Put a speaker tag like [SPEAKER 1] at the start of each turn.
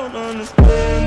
[SPEAKER 1] don't understand.